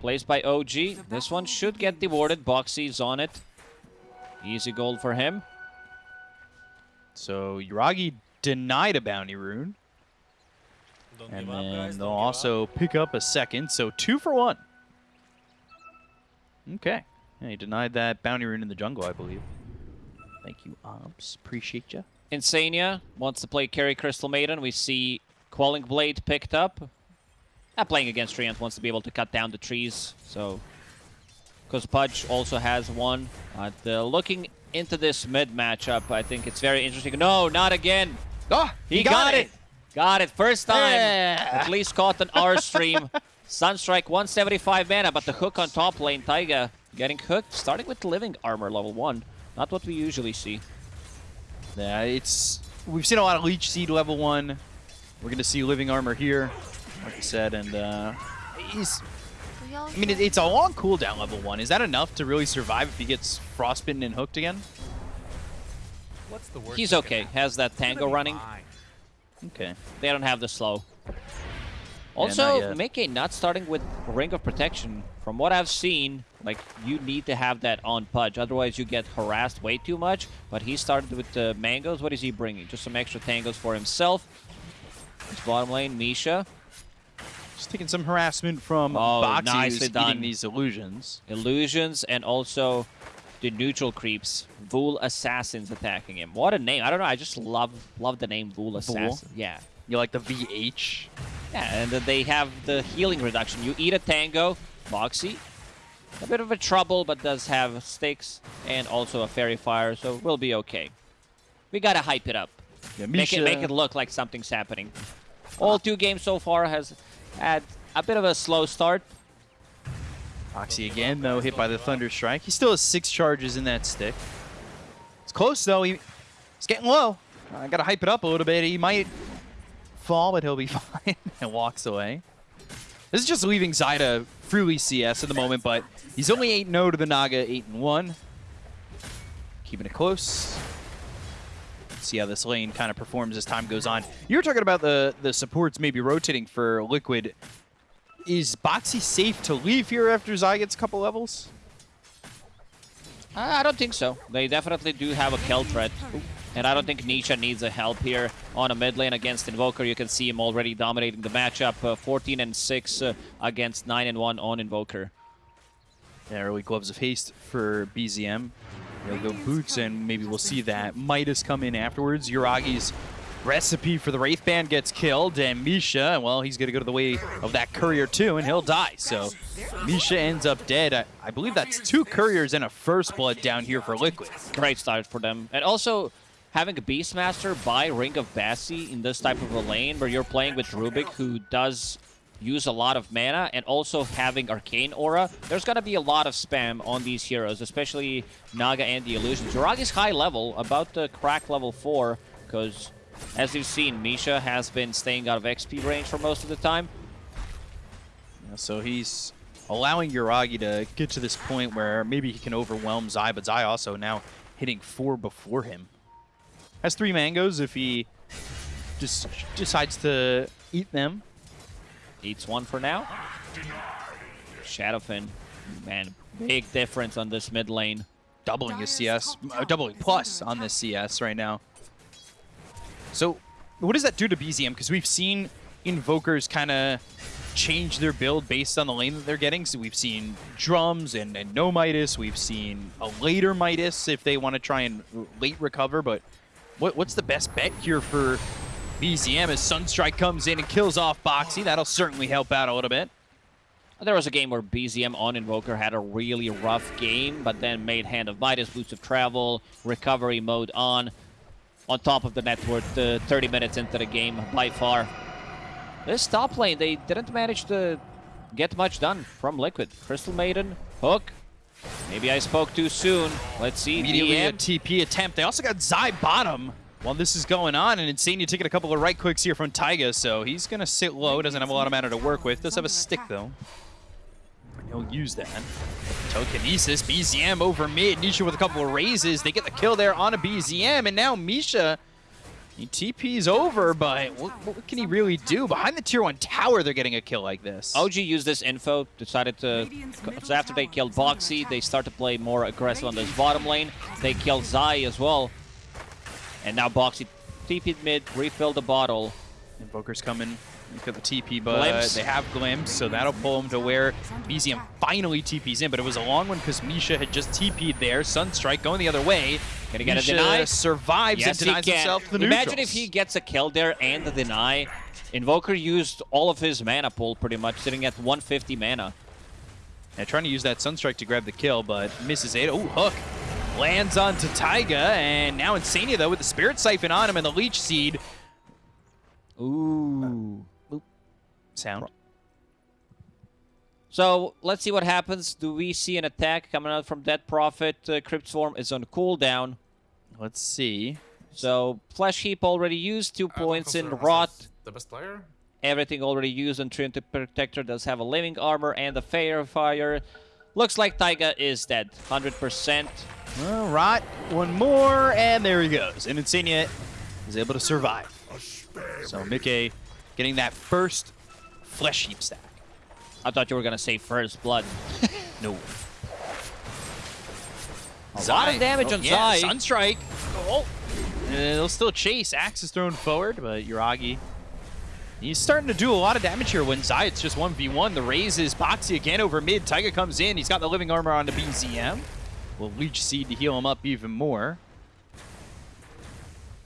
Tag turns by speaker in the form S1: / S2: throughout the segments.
S1: Placed by OG. This one should get dewarded. Boxi's on it. Easy gold for him.
S2: So Yuragi denied a bounty rune.
S3: Don't
S2: And
S3: give up,
S2: then
S3: guys.
S2: they'll
S3: don't give
S2: also
S3: up.
S2: pick up a second, so two for one. Okay. Yeah, he denied that bounty rune in the jungle, I believe. Thank you, Ops. Appreciate you.
S1: Insania wants to play carry Crystal Maiden. We see Quelling Blade picked up. Not playing against Treant wants to be able to cut down the trees, so... Because Pudge also has one. But uh, looking into this mid matchup, I think it's very interesting. No, not again!
S2: Oh,
S1: He, got, it. Got it. First time.
S2: Yeah.
S1: At least caught an R stream. Sunstrike 175 mana, but the hook on top lane. Taiga getting hooked, starting with living armor level 1. Not what we usually see.
S2: Yeah, it's we've seen a lot of Leech Seed level one. We're gonna see Living Armor here, like I said, and uh, he's. I mean, it's a long cooldown level one. Is that enough to really survive if he gets frostbitten and hooked again?
S3: What's the worst
S1: He's okay. Has that tango running.
S3: fine.
S2: Okay.
S1: They don't have the slow. Also,
S2: yet.
S1: Mickey not starting with Ring of Protection. From what I've seen, like you need to have that on Pudge, otherwise you get harassed way too much. But he started with the mangoes. What is he bringing? Just some extra tangos for himself. His bottom lane, Misha.
S2: Just taking some harassment from
S1: Oh,
S2: Boxi,
S1: nicely done.
S2: these illusions.
S1: illusions and also the neutral creeps. Vhoul Assassins attacking him. What a name. I don't know. I just love love the name Vhoul Assassin. Yeah.
S2: You like the VH?
S1: Yeah, and then they have the healing reduction. You eat a tango, Boxi. A bit of a trouble, but does have sticks and also a faerie fire, so we'll be okay. We gotta hype it up.
S2: Yeah,
S1: Make it, make it look like something's happening. All ah. two games so far has had a bit of a slow start.
S2: Boxi again, though, hit by the Thunder Strike. He still has six charges in that stick. It's close, though. He, he's getting low. I gotta hype it up a little bit. He might fall, but he'll be fine. and walks away. This is just leaving Zyda freely CS at the moment, but he's only 8-0 to the Naga, 8-1. Keeping it close. See how this lane kind of performs as time goes on. You were talking about the, the supports maybe rotating for Liquid. Is Boxi safe to leave here after Zai gets a couple levels?
S1: I don't think so. They definitely do have a kill threat. And I don't think Nisha needs a help here on a mid lane against Invoker. You can see him already dominating the matchup. Uh, 14 and 6 uh, against 9 and 1 on Invoker.
S2: Yeah, early Gloves of Haste for BZM. They'll go Boots, and maybe we'll see that Midas come in afterwards. Yuragi's recipe for the Wraith Band gets killed, and Misha, well, he's going to go to the way of that Courier too, and he'll die. So Misha ends up dead. I, I believe that's two Couriers and a First Blood down here for Liquid.
S1: Great start for them. And also, having a Beastmaster by Ring of Bassi in this type of a lane where you're playing with Rubik, who does use a lot of mana, and also having Arcane Aura, there's going to be a lot of spam on these heroes, especially Naga and the Illusions. Yuragi's high level, about to crack level 4, because as you've seen, Misha has been staying out of XP range for most of the time.
S2: Yeah, so he's allowing Yuragi to get to this point where maybe he can overwhelm Zai, but Zai also now hitting four before him. Has three mangoes if he just decides to eat them.
S1: Eats one for now. Shadowfiend, man, big difference on this mid lane.
S2: Doubling his CS, uh, doubling plus on this CS right now. So what does that do to BZM? Because we've seen Invokers kind of change their build based on the lane that they're getting. So we've seen drums and, and no Midas. We've seen a later Midas if they want to try and late recover. But what, what's the best bet here for BZM as Sunstrike comes in and kills off Boxi? That'll certainly help out a little bit.
S1: There was a game where BZM on Invoker had a really rough game, but then made Hand of Midas, Boots of Travel, Recovery mode on. On top of the network, uh, 30 minutes into the game, by far. This top lane, they didn't manage to get much done from Liquid. Crystal Maiden, Hook. Maybe I spoke too soon. Let's see.
S2: Immediately a TP attempt. They also got Zai bottom while this is going on, and Insania taking a couple of right clicks here from Taiga, so he's going to sit low. Doesn't have a lot of mana to work with. Does have a stick, though. He'll use that. Telekinesis, BZM over mid. Nisha with a couple of razes. They get the kill there on a BZM, and now Misha He TP's over, but what, what can he really do? Behind the tier 1 tower, they're getting a kill like this.
S1: OG used this info, decided to... So after they killed Boxi, they start to play more aggressive on this bottom lane. They killed Zai as well. And now Boxi TP'd mid, refill the bottle.
S2: Invoker's coming. Look at the TP, but
S1: Glimpse.
S2: they have Glimpse, so that'll pull him to where BZM finally TP's in. But it was a long one because Misha had just TP'd there. Sunstrike going the other way.
S1: Gonna get a
S2: Misha
S1: deny.
S2: survives
S1: Yes,
S2: and denies
S1: he can.
S2: himself the
S1: Imagine
S2: neutrals.
S1: if he gets a kill there and the deny. Invoker used all of his mana pool pretty much, sitting at 150 mana.
S2: Yeah, trying to use that Sunstrike to grab the kill, but misses it. Oh, hook. Lands onto Taiga, and now Insania, though, with the Spirit Siphon on him and the Leech Seed.
S1: Ooh.
S2: Sound.
S1: So let's see what happens. Do we see an attack coming out from Death Prophet? Uh, Crypt Swarm is on cooldown.
S2: Let's see.
S1: So Flesh Heap already used, two points in Rot.
S3: The best player?
S1: Everything already used, and Treant Protector does have a living armor and a Faerie Fire. Looks like Taiga is dead, 100%.
S2: Well, Rot, one more, and there he goes. And Insania is able to survive. So Mickey getting that first Flesh Heap stack.
S1: I thought you were gonna say First Blood.
S2: No.
S1: A lot of damage on
S2: yeah,
S1: Zai.
S2: Sunstrike. Oh. Uh, they'll still chase. Axe is thrown forward, but Yuragi. He's starting to do a lot of damage here when Zai, it's just 1v1. The raise is Boxi again over mid. Taiga comes in. He's got the living armor on the BZM. Will Leech Seed to heal him up even more.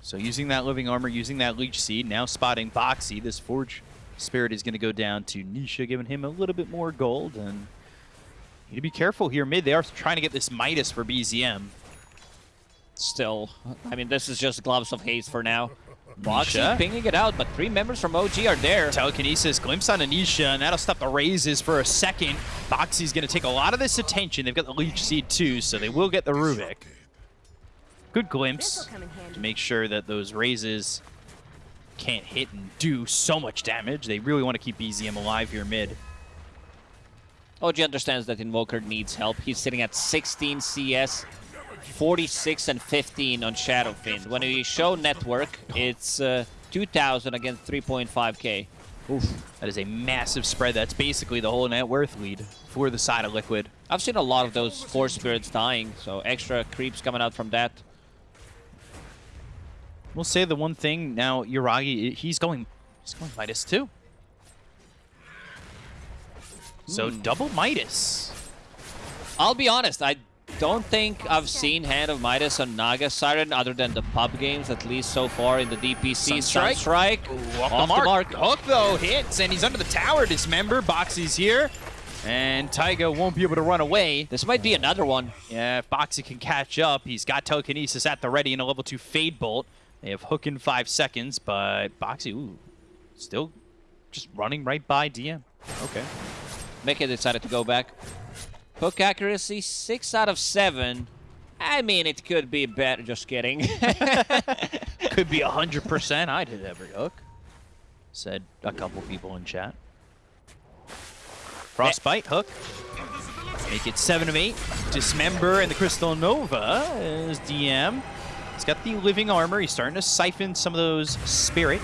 S2: So using that living armor, using that Leech Seed, now spotting Boxi. This Forge Spirit is going to go down to Nisha, giving him a little bit more gold. And you need to be careful here mid. They are trying to get this Midas for BZM.
S1: Still, I mean, this is just Gloves of Haste for now. Boxi
S2: Nisha.
S1: pinging it out, but three members from OG are there.
S2: Telekinesis, glimpse on Anisha, and that'll stop the razes for a second. Boxi's going to take a lot of this attention. They've got the Leech Seed too, so they will get the Rubik. Good glimpse
S4: This'll come in handy.
S2: to make sure that those razes can't hit and do so much damage. They really want to keep BZM alive here mid.
S1: OG understands that Invoker needs help. He's sitting at 16 CS, 46 and 15 on Shadowfiend. When we show network, it's uh, 2,000 against 3.5k.
S2: That is a massive spread. That's basically the whole net worth lead for the side of Liquid.
S1: I've seen a lot of those Forge Spirits dying, so extra creeps coming out from that.
S2: We'll say the one thing now, Yuragi, he's going, he's going Midas too. So double Midas.
S1: I'll be honest, I don't think I've seen Hand of Midas on Naga Siren other than the pub games, at least so far in the DPC.
S2: Sunstrike.
S1: Sunstrike.
S2: Off,
S1: Off
S2: the,
S1: the
S2: mark.
S1: mark.
S2: Hook, though, hits, and he's under the tower. Dismember. Boxi's here. And Taiga won't be able to run away.
S1: This might be another one.
S2: Yeah, if Boxi can catch up, he's got telekinesis at the ready and a level 2 Fade Bolt. They have Hook in 5 seconds, but Boxi, ooh, still just running right by DM. Okay.
S1: Mickey decided to go back. Hook accuracy, 6 out of 7. I mean, it could be better. Just kidding.
S2: Could be 100%. I'd hit every hook. Said a couple people in chat. Frostbite, hook. Make it 7 of 8. Dismember and the Crystal Nova is DM. He's got the living armor. He's starting to siphon some of those spirit.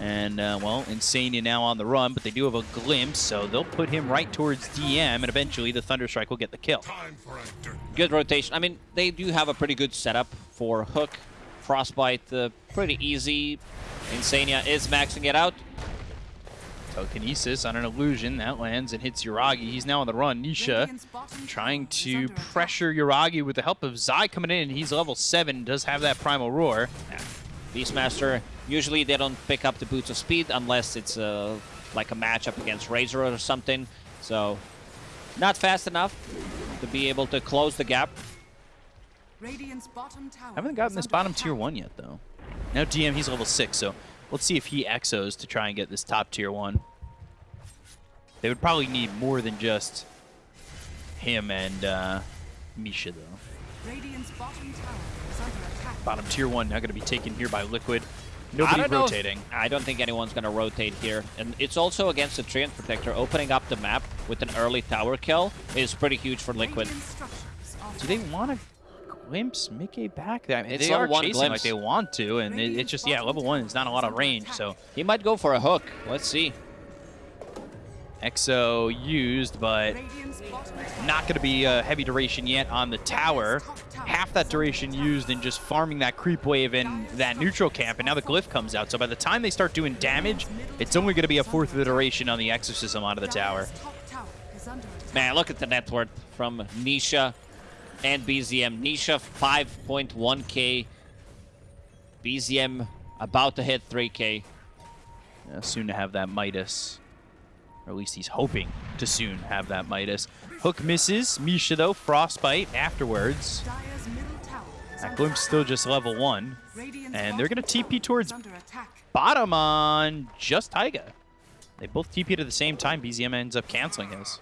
S2: And, uh, well, Insania now on the run, but they do have a glimpse, so they'll put him right towards DM, and eventually the Thunderstrike will get the kill.
S1: good rotation. I mean, they do have a pretty good setup for Hook. Frostbite, uh, pretty easy. Insania is maxing it out.
S2: Telekinesis on an illusion. That lands and hits Yuragi. He's now on the run. Nisha trying to pressure Yuragi with the help of Zai coming in. He's level 7, does have that Primal Roar.
S1: Beastmaster, usually they don't pick up the Boots of Speed unless it's uh, like a matchup against Razor or something. So, not fast enough to be able to close the gap.
S4: Radiant's bottom tower
S2: Haven't gotten this bottom
S4: attack.
S2: tier 1 yet, though. Now DM, he's level 6, so let's see if he exos to try and get this top tier 1. They would probably need more than just him and uh, Misha, though.
S4: Radiant's bottom tower is under attack.
S2: Bottom tier 1 now going to be taken here by Liquid.
S1: I
S2: Nobody
S1: don't if-
S2: rotating.
S1: I don't think anyone's going to rotate here. And it's also against the Treant Protector. Opening up the map with an early tower kill is pretty huge for Liquid.
S4: Radiant structures are
S2: Do they want to glimpse Mickey back there. I mean, they are
S1: level one
S2: chasing like they want to, and it, it's just yeah, level one is not a lot of range. So
S1: He might go for a hook. Let's see.
S2: Exo used, but
S4: Radiant's bottom tower
S2: not going to be a heavy duration yet on the tower. Half that duration used in just farming that creep wave in that neutral camp, and now the glyph comes out. So by the time they start doing damage, it's only going to be a fourth of the duration on the exorcism out of the tower.
S4: Dire's top tower is under attack.
S1: Man, look at the net worth from Nisha and BZM. Nisha 5.1k. BZM about to hit 3k.
S2: Uh, soon to have that Midas. Or at least he's hoping to soon have that Midas. Hook misses. Misha, though, Frostbite afterwards.
S4: Dire's middle tower is
S2: That glimpse still just level one. And they're gonna TP towards
S4: is under attack.
S2: Bottom on just Taiga. They both TP'd at the same time. BZM ends up canceling his.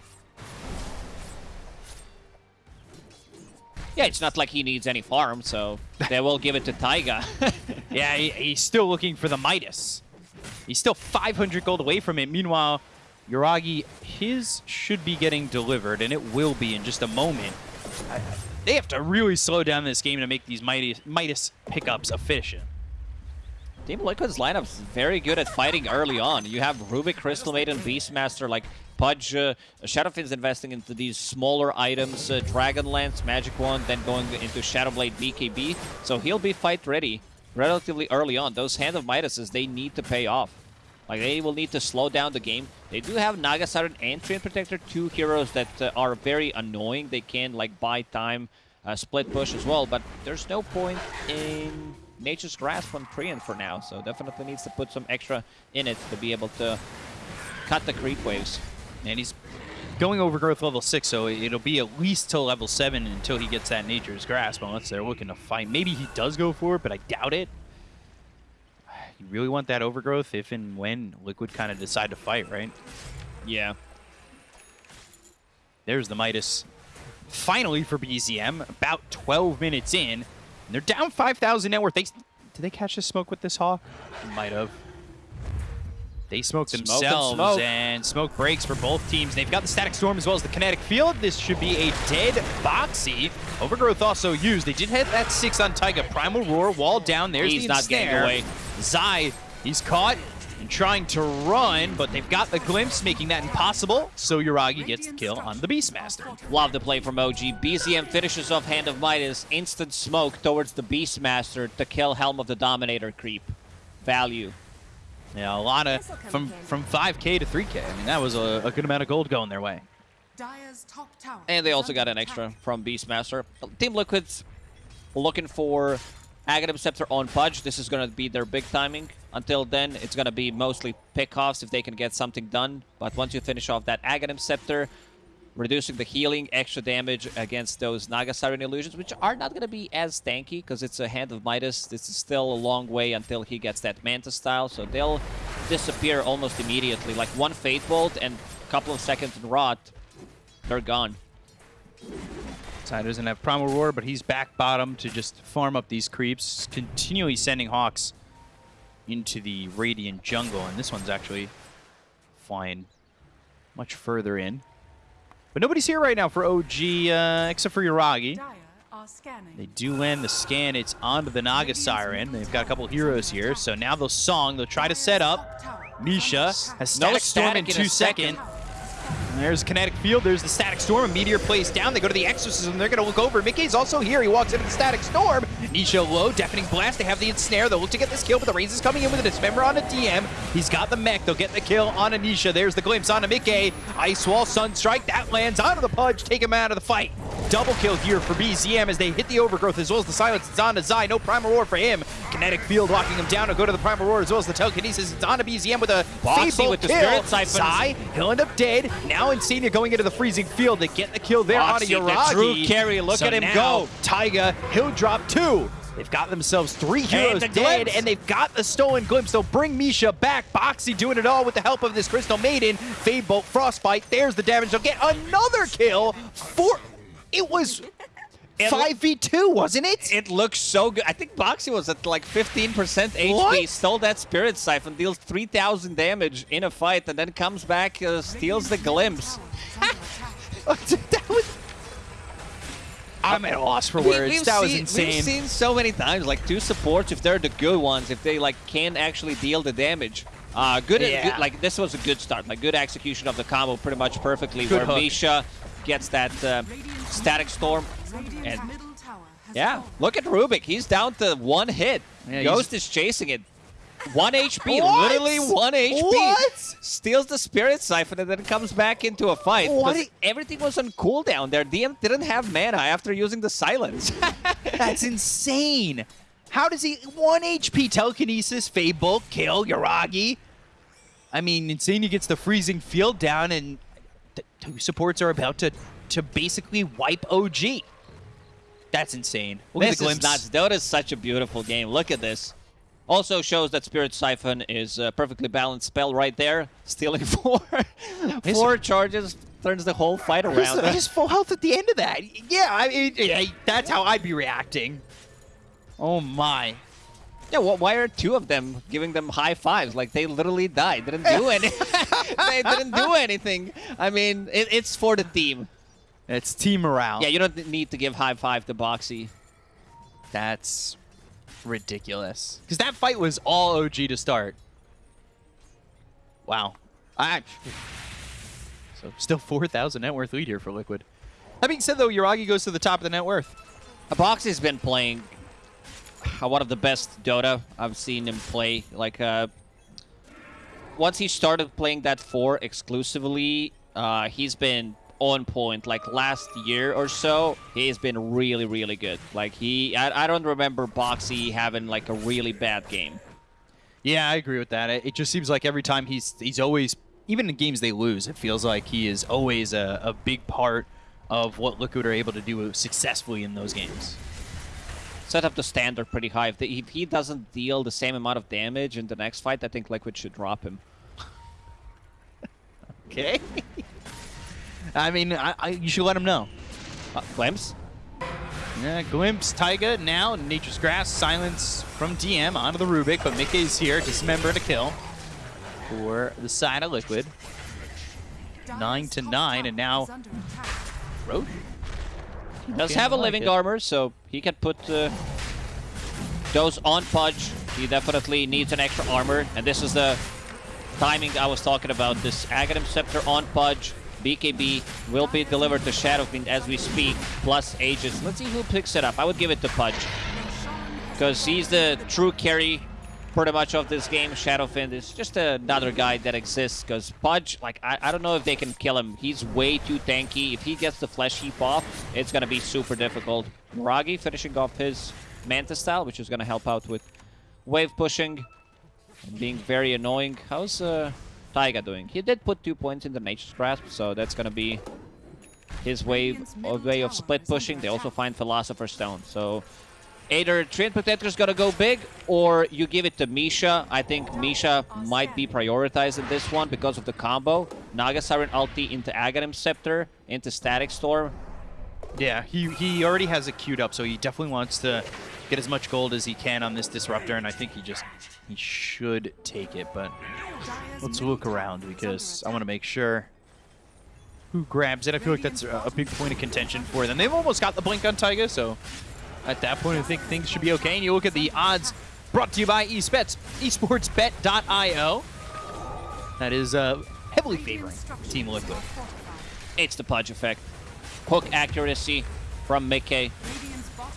S1: Yeah, it's not like he needs any farm, so they will give it to Taiga.
S2: Yeah, he, he's still looking for the Midas. He's still 500 gold away from it. Meanwhile, Yuragi, his should be getting delivered, and it will be in just a moment. I- they have to really slow down this game to make these Midas, Midas pickups efficient.
S1: Team Liquid's lineup's very good at fighting early on. You have Rubik, Crystal Maiden, Beastmaster, like Pudge. Uh, Shadowfiend's investing into these smaller items, uh, Dragonlance, Magic Wand, then going into Shadowblade BKB. So he'll be fight ready relatively early on. Those Hand of Midases, they need to pay off. Like, they will need to slow down the game. They do have Naga Siren and Treant Protector, two heroes that uh, are very annoying. They can, like, buy time, uh, split push as well, but there's no point in Nature's Grasp on Treant for now, so definitely needs to put some extra in it to be able to cut the creep waves.
S2: And he's going overgrowth level 6, so it'll be at least till level 7 until he gets that Nature's Grasp, unless they're looking to fight. Maybe he does go for it, but I doubt it. You really want that overgrowth if and when Liquid kind of decide to fight, right?
S1: Yeah.
S2: There's the Midas. Finally for BZM, about 12 minutes in. And they're down 5,000 net worth. They, did they catch the smoke with this Hawk? Might have. They smoked
S1: Smoke and
S2: themselves,
S1: smoke.
S2: and smoke breaks for both teams. They've got the Static Storm as well as the Kinetic Field. This should be a dead Boxy. Overgrowth also used. They did hit that 6 on Taiga. Primal Roar, wall down. There's
S1: He's
S2: the
S1: not getting away.
S2: Zai, he's caught and trying to run, but they've got the glimpse, making that impossible. So Yuragi gets the kill on the Beastmaster.
S1: Love the play from OG. BZM finishes off Hand of Midas. Instant smoke towards the Beastmaster to kill Helm of the Dominator creep. Value.
S2: Yeah, a lot of from from 5k to 3k. I mean, that was a, a good amount of gold going their way.
S4: Dire's top tower
S1: And they also got an extra from Beastmaster. Team Liquid's looking for Aghanim Scepter on Pudge. This is going to be their big timing. Until then, it's going to be mostly pickoffs if they can get something done. But once you finish off that Aghanim Scepter, reducing the healing, extra damage against those Naga Siren illusions, which are not going to be as tanky because it's a Hand of Midas. This is still a long way until he gets that Manta style, so they'll disappear almost immediately. Like one Fade Bolt and a couple of seconds in Rot, they're gone.
S2: Side doesn't have Primal Roar, but he's back bottom to just farm up these creeps, continually sending Hawks into the Radiant jungle, and this one's actually flying much further in. But nobody's here right now for OG, uh, except for Yuragi.
S4: Dire are scanning.
S2: They do land the scan. It's onto the Naga Siren. They've got a couple heroes here, so now they'll song. They'll try to set up. Misha has
S1: No
S2: Static Storm in
S1: static in
S2: two
S1: seconds. second.
S2: And There's Kinetic Field. There's the Static Storm. A Meteor plays down. They go to the Exorcism. They're going to look over. Mickey's also here. He walks into the Static Storm. Nisha low. Deafening Blast. They have the Ensnare. They'll look to get this kill, but the Raze is coming in with a Dismember on a DM. He's got the mech. They'll get the kill on Anisha. There's the glimpse on a Mickey. Ice Wall Sunstrike. That lands onto the Pudge. Take him out of the fight. Double kill here for BZM as they hit the Overgrowth as well as the Silence. It's on to Zai. No Primal Roar for him. Kinetic Field locking him down. He'll go to the Primal Roar as well as the Telekinesis. It's on to BZM with a Boxi
S1: with the
S2: kill.
S1: Spirit Siphons.
S2: Zai, he'll end up dead. Now Insania going into the freezing field. They get the kill there on
S1: Boxi, the true carry. Look
S2: So
S1: at him go.
S2: Taiga, he'll drop two. They've got themselves three heroes
S1: the
S2: dead,
S1: glimpse.
S2: and they've got the stolen glimpse. They'll bring Misha back. Boxi doing it all with the help of this Crystal Maiden. Fade Bolt, Frostbite. There's the damage. They'll get another kill. Four. It was
S1: It-
S2: 5v2, wasn't it?
S1: It looks so good. I think Boxi was at like 15% HP.
S2: What?
S1: Stole that Spirit Siphon, deals 3,000 damage in a fight, and then comes back, uh, steals the glimpse.
S2: that was. I'm at a loss for
S1: We-
S2: words.
S1: we've
S2: that was
S1: seen-
S2: insane.
S1: We've seen so many times, like two supports, if they're the good ones, if they like can actually deal the damage. Uh, good,
S2: Yeah.
S1: good- like this was a good start, like good execution of the combo, pretty much perfectly.
S2: Good
S1: where
S2: hook.
S1: Misha gets that uh, static storm. And-
S4: middle tower has
S1: Yeah, look at Rubik. He's down to one hit.
S2: Yeah,
S1: Ghost is chasing it. One HP,
S2: What?
S1: literally one HP.
S2: What?
S1: Steals the Spirit Siphon and then comes back into a fight.
S2: What
S1: because everything was on cooldown. Their DM didn't have mana after using the silence.
S2: That's insane. How does he one HP telekinesis, Fable, kill Yuragi. I mean, Insania gets the freezing field down, and the two supports are about to to basically wipe OG. That's insane. Look at
S1: this is
S2: glimpse.
S1: nuts. Dota is such a beautiful game. Look at this. Also shows that Spirit Siphon is a perfectly balanced spell right there. Stealing four, four charges turns the whole fight around.
S2: he's full health at the end of that. Yeah, I mean, yeah, that's how I'd be reacting. Oh my.
S1: Yeah, well, why are two of them giving them high fives? Like they literally died, didn't do any, they didn't do anything. I mean, it, it's for the team.
S2: It's team morale.
S1: Yeah, you don't need to give high five to Boxi.
S2: That's ridiculous. Because that fight was all OG to start. Wow. I, so still 4,000 net worth lead here for Liquid. That being said, though, Yuragi goes to the top of the net worth.
S1: Boxi's been playing one of the best Dota I've seen him play. Like, uh, once he started playing that four exclusively, uh, he's been on point. Like last year or so, he's been really, really good. Like he, I, I don't remember Boxi having like a really bad game.
S2: Yeah, I agree with that. It, it just seems like every time he's he's always, even in games they lose, it feels like he is always a, a big part of what Liquid are able to do successfully in those games.
S1: Set up the standard pretty high. If, the, if he doesn't deal the same amount of damage in the next fight, I think Liquid should drop him.
S2: Okay. I mean, I, I, you should let him know.
S1: Uh, Glimpse?
S2: Yeah, Glimpse, Taiga, now Nature's Grasp, Silence from DM onto the Rubik, but Mickey's here, dismember to kill for the side of Liquid. Nine to nine, and now-
S4: is under attack.
S2: Roach?
S1: Does have a
S2: like
S1: living
S2: it.
S1: armor, so he can put uh, those on Pudge. He definitely needs an extra armor, and this is the timing I was talking about. This Aghanim Scepter on Pudge. BKB will be delivered to Shadow Shadowfiend as we speak, plus Aegis. Let's see who picks it up. I would give it to Pudge, because he's the true carry pretty much of this game. Shadowfiend is just another guy that exists, because Pudge, like, I, I don't know if they can kill him. He's way too tanky. If he gets the Flesh Heap off, it's going to be super difficult. Ragi finishing off his Manta style, which is going to help out with wave pushing and being very annoying. How's uh, Taiga doing? He did put two points in the Nature's Grasp, so that's going to be his a way of split pushing. They also find Philosopher's Stone, so either Treant Protector's gonna go big, or you give it to Misha. I think Misha might be prioritized in this one because of the combo. Naga Siren ulti into Aghanim Scepter, into Static Storm.
S2: Yeah, he, he already has it queued up, so he definitely wants to get as much gold as he can on this Disruptor, and I think he just he should take it, but let's look around because I want to make sure who grabs it. I feel like that's a, a big point of contention for them. They've almost got the blink on Taiga, so at that point I think things should be okay. And you look at the odds brought to you by eSpets, esportsbet.io. That is uh, heavily favoring Team Liquid.
S1: It's the Pudge effect. Hook accuracy from Mickey.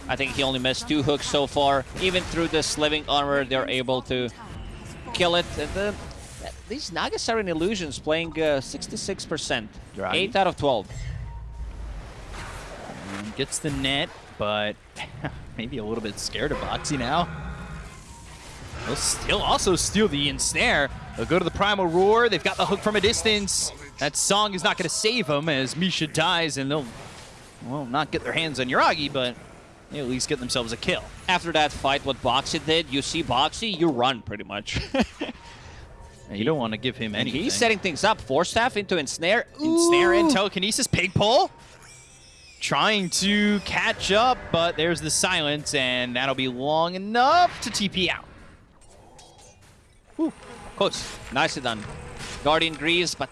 S1: I think he only missed two hooks so far. Even through this living armor, they're able to kill it. And the, these Naga Siren Illusions playing uh, 66%.
S2: Draghi.
S1: 8 out of 12.
S2: And gets the net, but maybe a little bit scared of Boxi now. They'll still also steal the ensnare. They'll go to the Primal Roar. They've got the hook from a distance. That song is not going to save them as Misha dies, and they'll, well, not get their hands on Yuragi, but they at least get themselves a kill.
S1: After that fight, what Boxi did, you see Boxi, you run pretty much.
S2: You don't want to give him anything.
S1: he's setting things up. Force Staff into Ensnare.
S2: Ensnare and telekinesis, pig pull. Trying to catch up, but there's the silence, and that'll be long enough to TP out. Ooh, close.
S1: Nicely done. Guardian Greaves, but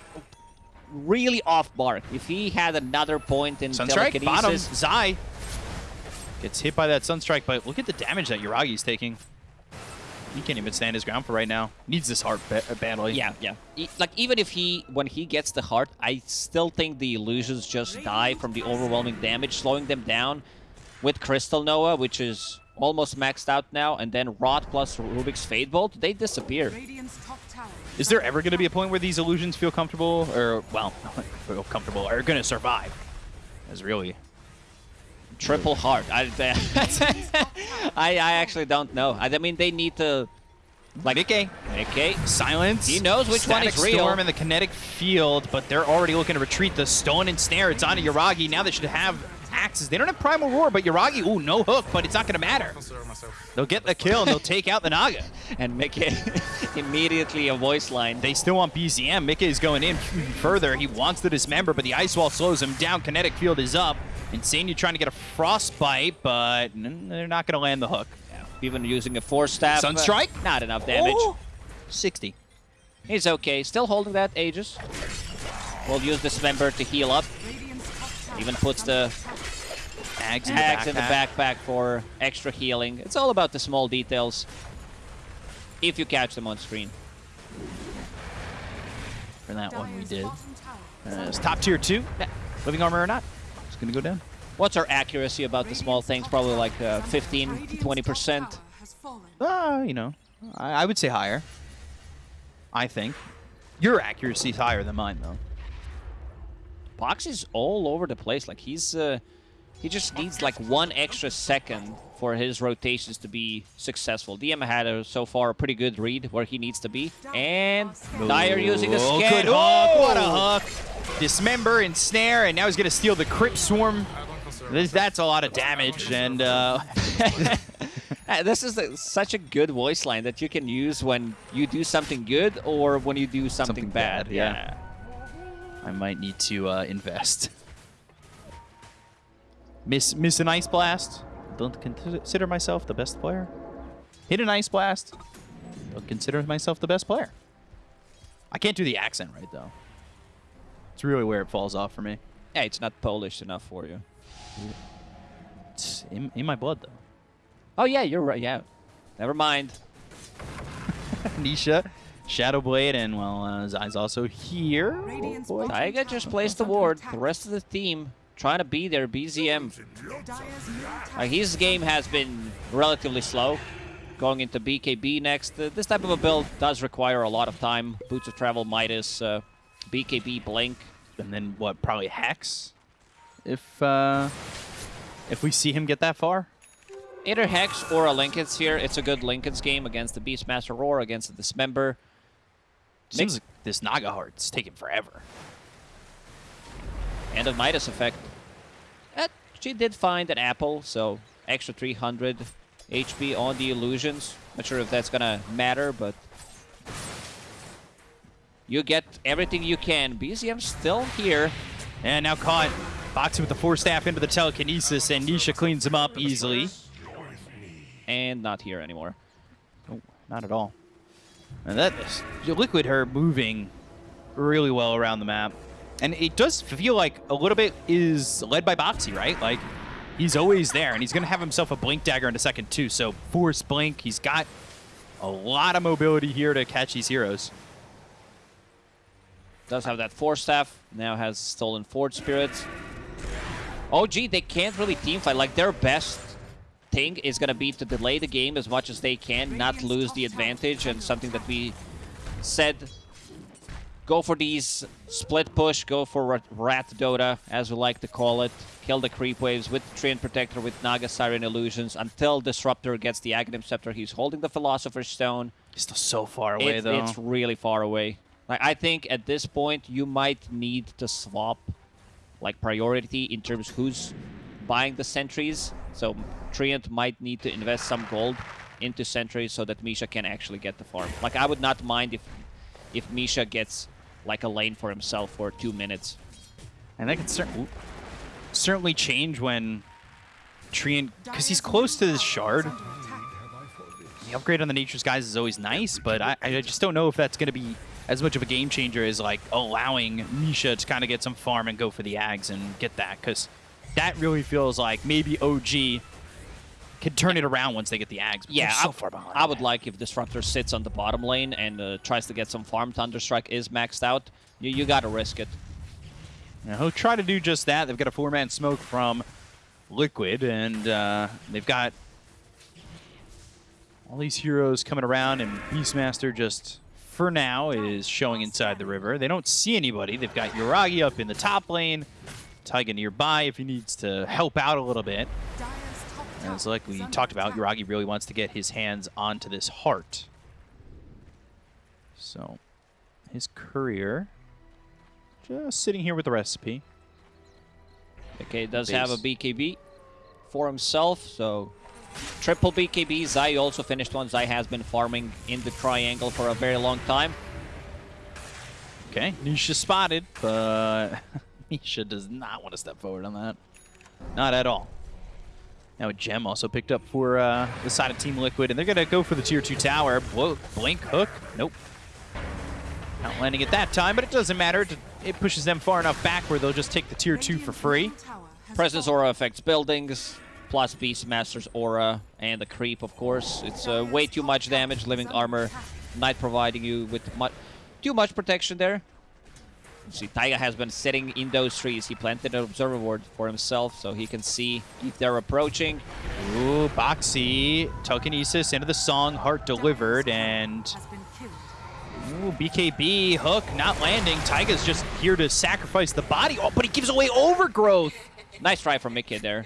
S1: really off mark. If he had another point in
S2: Sunstrike, bottom,
S1: telekinesis,
S2: Zai. Gets hit by that Sunstrike, but look at the damage that Yuragi's taking. He can't even stand his ground for right now. Needs this heart ba badly.
S1: Yeah, yeah. E- like even if he, when he gets the heart, I still think the illusions just die from the overwhelming damage, slowing them down. With Crystal Nova, which is almost maxed out now, and then Rot plus Rubik's Fade Bolt, they disappear.
S4: Radiant's top tower.
S2: Is there ever going to be a point where these illusions feel comfortable, or, well, feel comfortable, are going to survive? As really.
S1: Triple heart. I, I, I actually don't know. I, I mean, they need to, like,
S2: Mickey.
S1: okay,
S2: Silence.
S1: He knows which one
S2: Static
S1: is real.
S2: Storm in the kinetic field, but they're already looking to retreat the Stone and Snare. It's onto Yuragi. Now they should have axes. They don't have Primal Roar, but Yuragi, ooh, no hook, but it's not going to matter. They'll get the kill, and they'll take out the Naga.
S1: and make it immediately a voice line.
S2: They still want BZM. Mickey is going in further. He wants to dismember, but the Ice Wall slows him down. Kinetic field is up. Insane, you're trying to get a Frostbite, but they're not going to land the hook.
S1: Even using a Force Staff. uh,
S2: Sunstrike?
S1: not enough damage.
S2: Oh, 60.
S1: He's okay. Still holding that Aegis. We'll use Dismember to heal up.
S4: Radiant's top tower.
S1: Even puts the
S2: Ags in the
S1: tags in the
S2: backpack.
S1: backpack for extra healing. It's all about the small details. If you catch them on screen.
S2: For that one, we did. Uh, it's top tier two. Living armor or not, it's going to go down.
S1: What's our accuracy about the small things? Probably like uh, 15 to
S4: Radiant's
S1: 20
S4: top
S1: percent.
S4: tower.
S2: Uh, you know, I, I would say higher. I think. Your accuracy's higher than mine, though.
S1: Pox is all over the place. Like he's, uh, he just needs like one extra second for his rotations to be successful. DM had a, so far a pretty good read where he needs to be, and Dire using the
S2: Oh,
S1: scan.
S2: good hook. What a
S1: Oh!
S2: hook. Dismember and snare, and now he's going to steal the Crypt Swarm.
S3: I don't consider
S2: This, that's a lot of damage, and uh,
S1: This is a, such a good voice line that you can use when you do something good or when you do something,
S2: Something
S1: bad.
S2: bad, yeah. I might need to uh, invest. Miss miss an ice blast. Don't consider myself the best player. Hit an ice blast. Don't consider myself the best player. I can't do the accent right though. It's really where it falls off for me.
S1: Hey, it's not Polish enough for you.
S2: It's in, in my blood though.
S1: Oh yeah, you're right. Yeah, never mind.
S2: Nisha, Shadow Blade, and well, uh, Zai's also here. Oh,
S4: Radiant's
S2: boy.
S1: Taiga just placed the ward. The rest of the team trying to be their BZM. Uh, his game has been relatively slow. Going into BKB next. Uh, this type of a build does require a lot of time. Boots of Travel, Midas, uh, BKB, Blink.
S2: And then what? Probably Hex. If uh, if we see him get that far.
S1: Either Hex or a Linken's here. It's a good Linken's game against the Beastmaster Roar, against the Dismember.
S2: Seems like this Naga Heart's taking forever.
S1: And a Midas effect. She did find an apple, so extra 300 HP on the illusions. Not sure if that's gonna matter, but you get everything you can. BZM still here.
S2: And now caught. Boxing with the Force Staff into the telekinesis, and Nisha cleans him up easily.
S1: and not here anymore.
S2: Oh, not at all. And that is Liquid her moving really well around the map. And it does feel like a little bit is led by Boxi, right? Like, he's always there, and he's going to have himself a Blink Dagger in a second, too. So, Force Blink, he's got a lot of mobility here to catch these heroes.
S1: Does have that Force Staff. Now has stolen Forge Spirit. Oh, gee, they can't really team fight. Like, their best thing is going to be to delay the game as much as they can, not lose the advantage, and something that we said go for these split push, go for rat, rat Dota, as we like to call it. Kill the creep waves with Treant Protector, with Naga Siren Illusions, until Disruptor gets the Aghanim Scepter. He's holding the Philosopher's Stone.
S2: He's still so far away,
S1: It's,
S2: though.
S1: it's really far away. Like I think at this point you might need to swap like priority in terms who's buying the sentries. So Treant might need to invest some gold into sentries so that Misha can actually get the farm. Like I would not mind if if Misha gets like a lane for himself for two minutes.
S2: And that could cer certainly change when Treant, because he's close to this shard. The upgrade on the Nature's Guys is always nice, but I, I just don't know if that's going to be as much of a game changer as like allowing Misha to kind of get some farm and go for the Ags and get that, because that really feels like maybe OG can turn it around once they get the Ags.
S1: Yeah,
S2: so
S1: I,
S2: far behind.
S1: I would like if Disruptor sits on the bottom lane and uh, tries to get some farm. Thunderstrike is maxed out. You, you gotta risk it.
S2: Now, he'll try to do just that. They've got a four-man smoke from Liquid, and uh, they've got all these heroes coming around, and Beastmaster just, for now, is showing inside the river. They don't see anybody. They've got Yuragi up in the top lane, Taiga nearby if he needs to help out a little bit.
S4: Dire's top
S2: And
S4: tower
S2: it's like we talked about,
S4: attack.
S2: Yuragi really wants to get his hands onto this heart. So, his courier just sitting here with the recipe.
S1: Okay, does
S2: Base.
S1: have a BKB for himself, so triple BKB. Zai also finished one. Zai has been farming in the triangle for a very long time.
S2: Okay, Nisha spotted, but Nisha does not want to step forward on that. Not at all. Now a gem also picked up for uh, the side of Team Liquid, and they're going to go for the tier 2 tower. Whoa, blink hook. Nope. Not landing at that time, but it doesn't matter. It- pushes them far enough back where they'll just take the tier 2 for free.
S1: Presence aura affects buildings, plus Beastmaster's aura, and the creep, of course. It's uh, way too much damage. Living armor, Knight providing you with too much protection there. See, Taiga has been sitting in those trees. He planted an observer ward for himself, so he can see if they're approaching.
S2: Ooh, Boxi, telekinesis into the song, heart delivered, and
S4: Has been killed.
S2: Ooh, BKB, hook, not landing. Taiga's just here to sacrifice the body. Oh, but he gives away overgrowth.
S1: Nice try from Mickey there.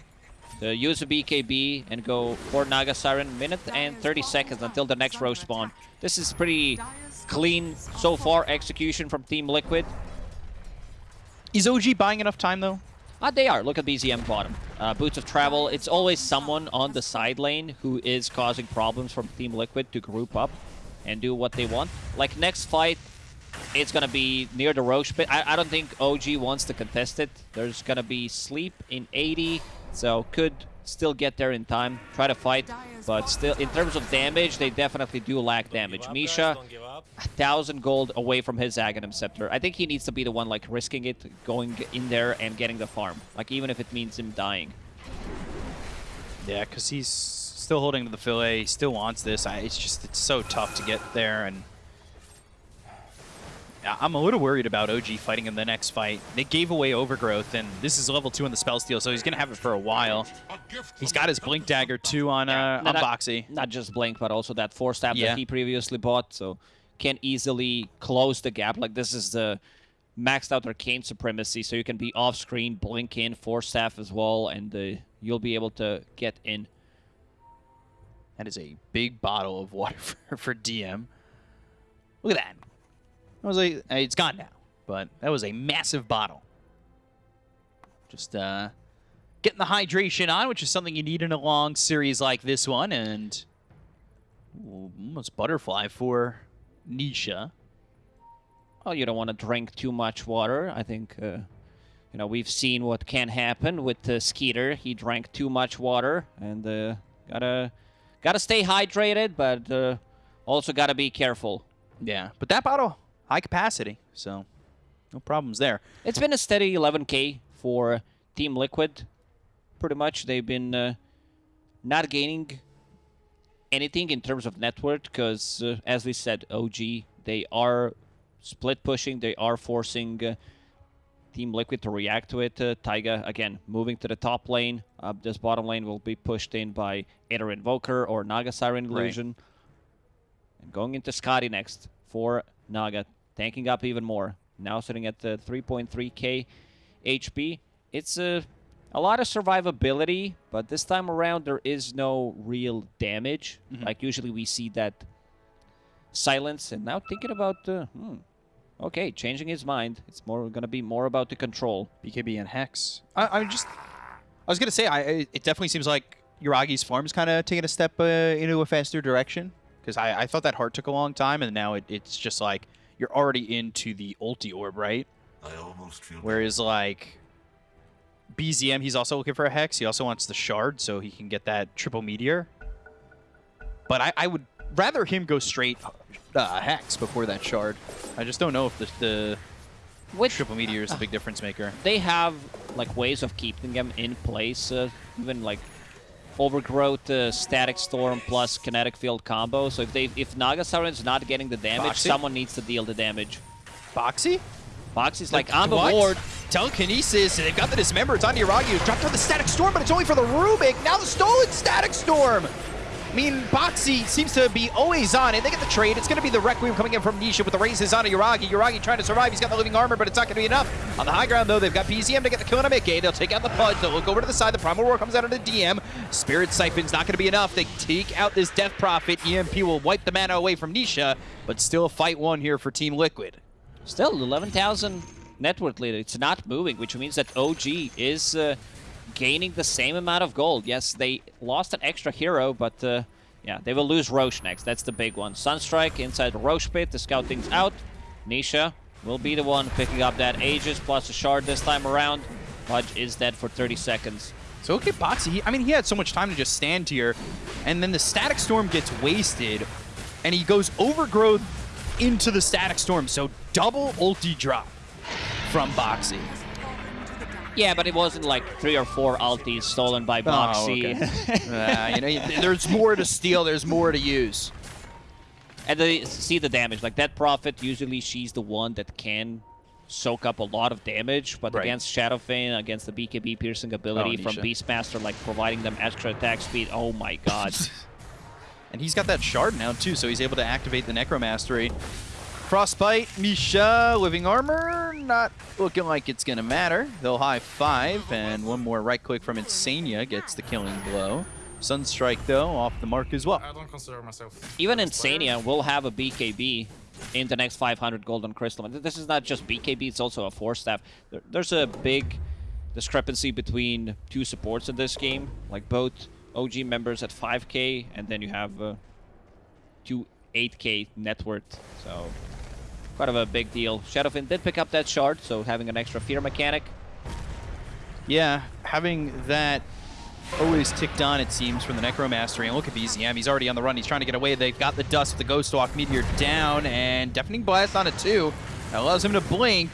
S1: To use a BKB and go for Naga Siren. Minute and 30 seconds until the next row spawn. This is pretty clean so far execution from Team Liquid.
S2: Is OG buying enough time, though?
S1: Ah, they are. Look at BZM bottom. Uh, Boots of Travel. It's always someone on the side lane who is causing problems for Team Liquid to group up and do what they want. Like next fight, it's gonna be near the Rosh pit. I, I don't think OG wants to contest it. There's gonna be sleep in 80, so could still get there in time. Try to fight, but still, in terms of damage, they definitely do lack damage.
S3: give up, guys,
S1: Misha,
S3: Don't give up.
S1: a thousand gold away from his Aghanim Scepter. I think he needs to be the one like risking it, going in there and getting the farm. Like even if it means him dying.
S2: Yeah, because he's still holding to the fillet. He still wants this. I, it's just, it's so tough to get there. And I- I'm a little worried about OG fighting in the next fight. They gave away overgrowth, and this is level 2 on the spell steal, so he's going to have it for a while. He's got his blink dagger, too, on, uh, on
S1: not-
S2: Boxi.
S1: Not just Blink, but also that Force Staff
S2: Yeah.
S1: that he previously bought, so can easily close the gap. Like this is the maxed out arcane supremacy, so you can be off screen, blink in, Force Staff as well, and uh, you'll be able to get in.
S2: That is a big bottle of water for, for DM. Look at that. That was a, uh, it's gone now, but that was a massive bottle. Just uh, getting the hydration on, which is something you need in a long series like this one, and ooh, almost butterfly for Nisha.
S1: Well, you don't want to drink too much water. I think, uh, you know, we've seen what can happen with uh, Skeeter. He drank too much water, and uh, gotta gotta stay hydrated, but uh, also gotta be careful.
S2: Yeah, but that bottle, high capacity, so no problems there.
S1: It's been a steady 11k for Team Liquid. Pretty much, they've been uh, not gaining anything in terms of net worth because, uh, as we said, OG they are split pushing. They are forcing uh, Team Liquid to react to it. Uh, Taiga again moving to the top lane. Uh, this bottom lane will be pushed in by either Invoker or Naga Siren
S2: Right.
S1: Illusion. And going into Skadi next for Naga, tanking up even more. Now sitting at the 3.3k HP. It's a, a lot of survivability, but this time around there is no real damage. Like usually we see that silence, and now thinking about, uh, hmm, okay, changing his mind. It's more gonna be more about the control.
S2: BKB and Hex. I, I just, I was gonna say, I it definitely seems like Yuragi's is kind of taking a step uh, into a faster direction because I, I thought that heart took a long time, and now it, it's just like you're already into the ulti orb, right?
S5: I almost feel
S2: Whereas like BZM, he's also looking for a Hex. He also wants the shard so he can get that triple meteor. But I, I would rather him go straight uh, Hex before that shard. I just don't know if the, the
S1: With
S2: triple meteor is the big difference maker.
S1: they have like ways of keeping them in place, uh, even like overgrowth uh, static storm plus kinetic field combo. So if they if Naga is not getting the damage,
S2: Boxi?
S1: someone needs to deal the damage.
S2: Boxi?
S1: Boxi's like, I'm
S2: What?
S1: a ward.
S2: Telekinesis, they've got the Dismember. It's on Yuragi, who's dropped on the Static Storm, but it's only for the Rubik. Now the stolen Static Storm. I mean, Boxi seems to be always on it. They get the trade. It's going to be the Requiem coming in from Nisha with the razes on Yuragi. Yuragi trying to survive. He's got the living armor, but it's not going to be enough. On the high ground, though, they've got BZM to get the kill on a miCKe. They'll take out the Pudge. They'll look over to the side. The Primal Roar comes out of the DM. Spirit Siphon's not going to be enough. They take out this Death Prophet. EMP will wipe the mana away from Nisha, but still fight one here for Team Liquid.
S1: Still, 11,000 network leader. It's not moving, which means that OG is uh, gaining the same amount of gold. Yes, they lost an extra hero, but uh, yeah, they will lose Rosh next. That's the big one. Sunstrike inside Rosh pit to scout things out. Nisha will be the one picking up that Aegis plus a shard this time around. Pudge is dead for 30 seconds.
S2: So okay, Boxi, he, I mean, he had so much time to just stand here, and then the Static Storm gets wasted, and he goes Overgrowth into the Static Storm, so double ulti drop from Boxi.
S1: Yeah, but it wasn't like three or four altis stolen by Boxi.
S2: Oh, Uh, you know, there's more to steal, there's more to use.
S1: And they see the damage. Like that Prophet, usually she's the one that can soak up a lot of damage, but
S2: Right.
S1: against Shadowfiend, against the BKB piercing ability
S2: Oh,
S1: from Beastmaster, like providing them extra attack speed, oh my god.
S2: And he's got that shard now, too, so he's able to activate the Necromastery. Frostbite, Misha, Living Armor, not looking like it's going to matter. They'll high five, and one more right click from Insania gets the killing blow. Sunstrike, though, off the mark as well.
S3: I don't consider myself.
S1: Even
S3: a player.
S1: Insania will have a BKB in the next 500 Golden Crystal. This is not just BKB, it's also a Force Staff. There's a big discrepancy between two supports in this game. Like both OG members at 5k, and then you have uh, two 8k net worth. So, quite of a big deal. Shadowfiend did pick up that shard, so having an extra fear mechanic.
S2: Yeah, having that always ticked on, it seems, from the Necromastery. And look at BZM, he's already on the run. He's trying to get away. They've got the dust the Ghost Walk Meteor down, and Deafening Blast on it, too. That allows him to blink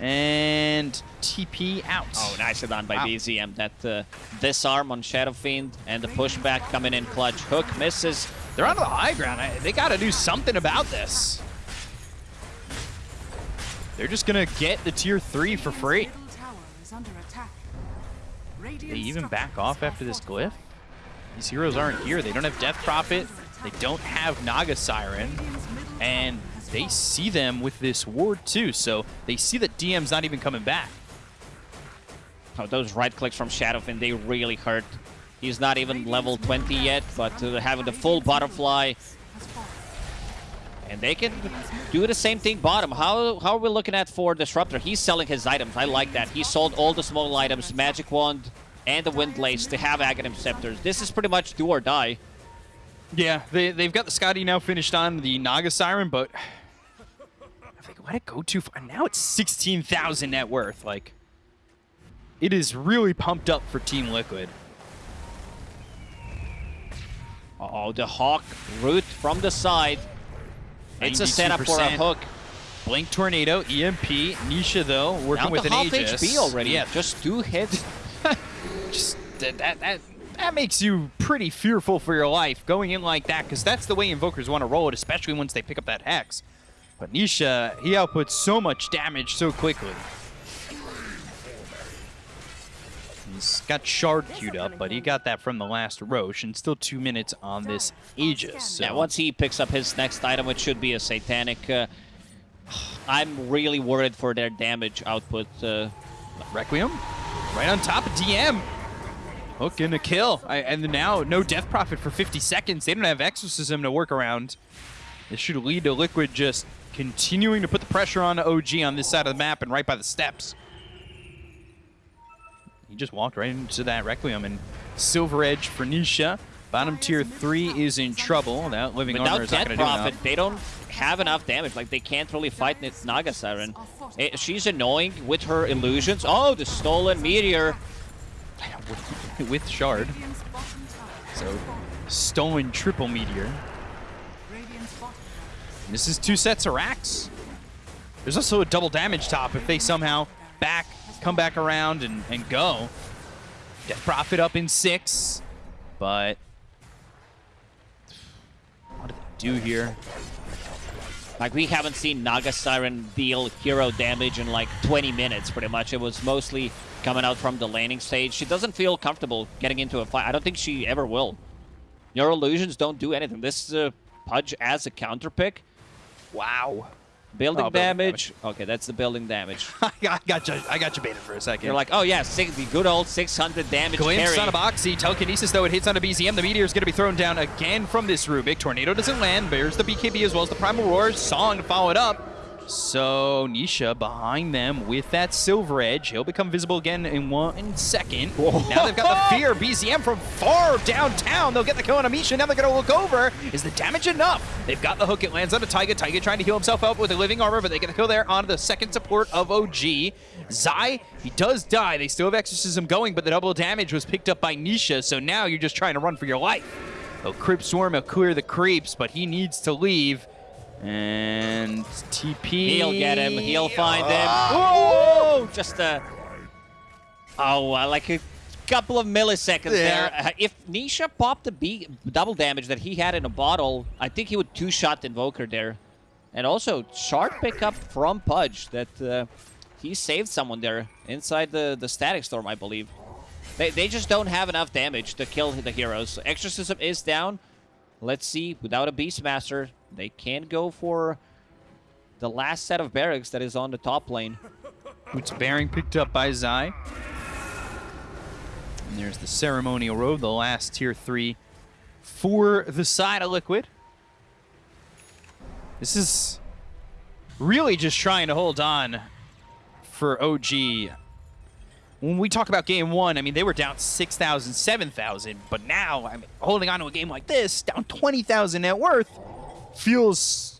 S2: and TP out.
S1: Oh, nicely done by
S2: Wow.
S1: BZM. That uh, disarm on Shadow Fiend and the pushback coming in clutch. Hook misses.
S2: They're on the high ground. I- They got to do something about this. They're just going to get the tier 3 for free.
S4: Middle tower is under attack.
S2: They even back off after this
S4: fortified.
S2: glyph. These heroes aren't here. They don't have Death Prophet. They don't have Naga Siren. And they see them with this ward too. So they see that DM's not even coming back.
S1: Oh, those right clicks from Shadowfiend, they really hurt. He's not even level 20 yet, but uh, having the full butterfly,
S4: Has fallen.
S1: And they can do the same thing bottom. How, how are we looking at for Disruptor? He's selling his items. I like that. He sold all the small items, Magic Wand, and the Wind Lace to have Aghanim Scepters. This is pretty much do or die.
S2: Yeah, they, they've got the Skadi now finished on the Naga Siren, but I think let it go too far. Now it's 16,000 net worth. Like, it is really pumped up for Team Liquid.
S1: Oh, the Hawk root from the side. It's a setup for a hook.
S2: Blink Tornado, EMP, Nisha though, working
S1: Down
S2: with an
S1: half
S2: Aegis.
S1: HP already.
S2: Yeah,
S1: Just two hits.
S2: just that, that that that makes you pretty fearful for your life going in like that because that's the way invokers want to roll it especially once they pick up that hex but nisha he outputs so much damage so quickly he's got shard queued up but he got that from the last Rosh and still two minutes on this aegis so.
S1: Yeah, once he picks up his next item, which should be a Satanic, uh, I'm really worried for their damage output. Uh,
S2: requiem right on top of dm hook and a kill. I, and now no death prophet for 50 seconds. They don't have exorcism to work around. This should lead to Liquid just continuing to put the pressure on OG on this side of the map and right by the steps. Just walked right into that Requiem and Silver Edge for Nisha. Bottom tier 3 is in trouble. That Living
S1: without
S2: Armor is not going to do enough.
S1: they don't have enough damage. Like, they can't really fight this Naga Siren. Eh, she's annoying with her illusions. Oh, the stolen meteor.
S2: With Shard.
S4: Radiant's bottom tower has
S2: So, stolen triple Meteor.
S4: Tower
S2: This is two sets of racks. There's also a double damage top if they somehow back, come back around and, and go. Death Prophet up in six. but what do they do here?
S1: Like, we haven't seen Naga Siren deal hero damage in like 20 minutes, pretty much. It was mostly coming out from the laning stage. She doesn't feel comfortable getting into a fight. I don't think she ever will. Your illusions don't do anything. This is a Pudge as a counter pick.
S2: Wow.
S1: Building,
S2: Oh, building
S1: damage. Okay, that's the building damage.
S2: I got, I got you. I got you baited for a second.
S1: You're like, oh yeah, six, the good old 600 damage
S2: Glimpse
S1: carry.
S2: on a Boxi. Telekinesis, though, it hits on a BZM. The Meteor is going to be thrown down again from this Rubik. Tornado doesn't land. There's the BKB as well as the Primal Roar. Song to follow it up. So Nisha behind them with that Silver Edge. He'll become visible again in one second. Now they've got the Fear BZM from far downtown. They'll get the kill on Amisha. Now they're going to look over. Is the damage enough? They've got the hook. It lands on a Taiga. Taiga trying to heal himself up with a living armor, but they get the kill there on the second support of OG. Zai, he does die. They still have Exorcism going, but the double damage was picked up by Nisha, so now you're just trying to run for your life. Oh, Crypt Swarm will clear the creeps, but he needs to leave. And TP.
S1: He'll get him. He'll find him.
S2: Whoa!
S1: Whoa! Just a... Oh, uh, like a couple of milliseconds
S2: Yeah.
S1: there. Uh, if Nisha popped the B double damage that he had in a bottle, I think he would two-shot Invoker there. And also, sharp pickup from Pudge that uh, he saved someone there inside the, the Static Storm, I believe. They, they just don't have enough damage to kill the heroes. Exorcism is down. Let's see, without a Beastmaster, they can go for the last set of barracks that is on the top lane.
S2: Boots bearing picked up by Zai. And there's the ceremonial robe, the last tier three for the side of Liquid. This is really just trying to hold on for OG. When we talk about game one, I mean, they were down 6,000, 7,000, but now, I mean, holding on to a game like this, down 20,000 net worth, feels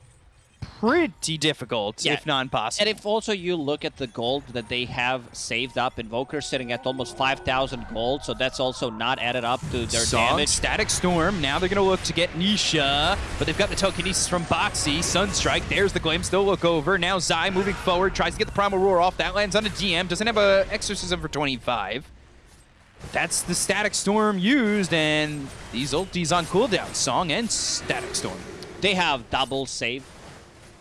S2: pretty difficult,
S1: Yeah.
S2: if not impossible.
S1: And if also you look at the gold that they have saved up, Invoker sitting at almost 5,000 gold, so that's also not added up to their
S2: Song,
S1: damage.
S2: Static Storm. Now they're going to look to get Nisha, but they've got the telekinesis from Boxi. Sunstrike. There's the Glimpse. They'll look over. Now Zai moving forward, tries to get the Primal Roar off. That lands on a DM. Doesn't have a Exorcism for 25. That's the Static Storm used, and these ultis on cooldown. Song and Static Storm.
S1: They have double save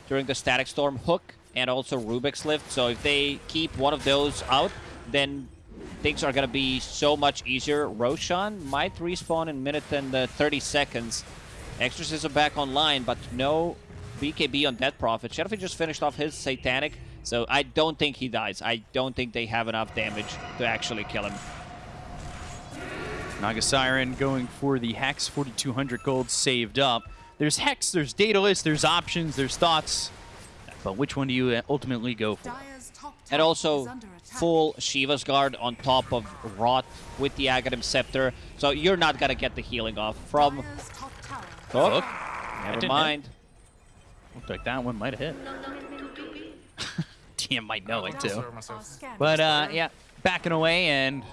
S1: during the Static Storm hook and also Rubik's Lift, so if they keep one of those out, then things are going to be so much easier. Roshan might respawn in minute and uh, 30 seconds. Exorcism back online, but no BKB on Death Prophet. Sheriff just finished off his Satanic, so I don't think he dies. I don't think they have enough damage to actually kill him.
S2: Naga Siren going for the Hex, 4,200 gold saved up. There's Hex, there's Daedalus, there's options, there's thoughts. But which one do you ultimately go for?
S1: And also
S4: is under attack.
S1: full Shiva's Guard on top of Rot with the Aghanim Scepter. So you're not going to get the healing off from
S4: Dire's top tower.
S1: Hook. Never
S2: didn't
S1: mind.
S2: Looked like that one might have hit. DM might know it too.
S3: Sorry,
S4: Are
S3: myself.
S4: scanned.
S2: But uh, yeah, backing away, and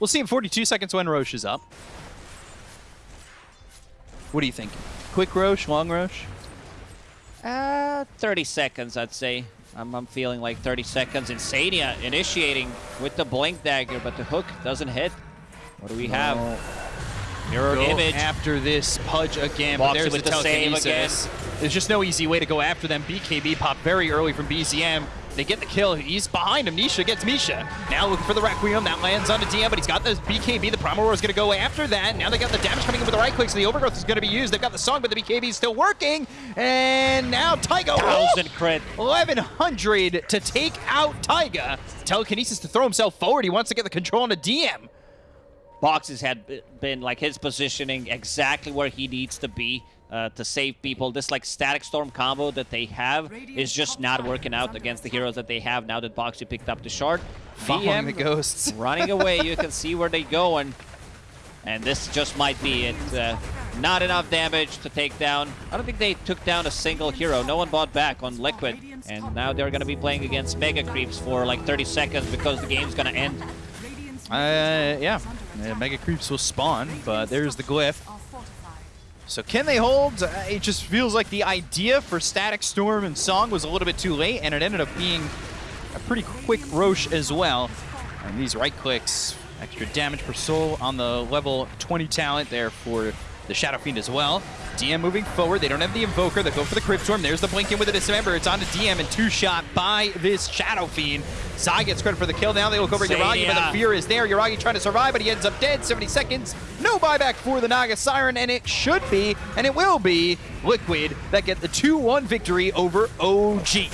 S2: we'll see in 42 seconds when Rosh is up. What do you think? Quick Rosh, long Rosh?
S1: Uh, 30 seconds, I'd say. I'm, I'm feeling like 30 seconds. Insania initiating with the Blink Dagger, but the hook doesn't hit. What do we have? Mirror
S2: Go
S1: image.
S2: after this Pudge again, but there's
S1: with
S2: the
S1: the save
S2: telekinesis. There's just no easy way to go after them. BKB pop very early from BZM. They get the kill. He's behind him. Nisha gets Misha. Now looking for the Requiem. That lands on the DM, but he's got the BKB. The Primal Roar is going to go after that. Now they got the damage coming in with the right click, so the Overgrowth is going to be used. They've got the song, but the BKB is still working. And now Taiga.
S1: Thousand oh, crit.
S2: 1100 to take out Taiga. Telekinesis to throw himself forward. He wants to get the control on the DM.
S1: Boxes had been like his positioning exactly where he needs to be uh, to save people. This like static storm combo that they have is just not working out against the heroes that they have now that Boxi picked up the shard.
S2: Following the ghosts.
S1: running away. You can see where they go and and this just might be it. Uh, not enough damage to take down. I don't think they took down a single hero. No one bought back on Liquid. And now they're going to be playing against Mega Creeps for like 30 seconds because the game's going to end.
S2: Uh, yeah. Uh. Mega Creeps will spawn, but there's the glyph. So can they hold? Uh, it just feels like the idea for Static Storm and Song was a little bit too late, and it ended up being a pretty quick Rosh as well. And these right clicks Extra damage per soul on the level 20 talent there for the Shadow Fiend as well. DM moving forward. They don't have the Invoker. They go for the Crypt Swarm. There's the Blink in with the Dismember. It's on to DM and two shot by this Shadow Fiend. Zai gets credit for the kill. Now they look over Yuragi, but the fear is there. Yuragi trying to survive, but he ends up dead. 70 seconds. No buyback for the Naga Siren, and it should be, and it will be, Liquid that get the 2-1 victory over OG.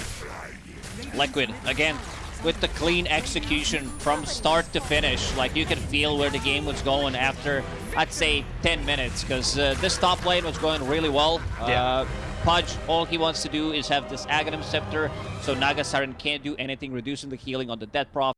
S1: Liquid, again, with the clean execution from start to finish. Like, you can feel where the game was going after, I'd say, 10 minutes, because uh, this top lane was going really well.
S2: Yeah.
S1: Uh, Pudge, all he wants to do is have this Aghanim Scepter, so Naga Siren can't do anything, reducing the healing on the Death Prof.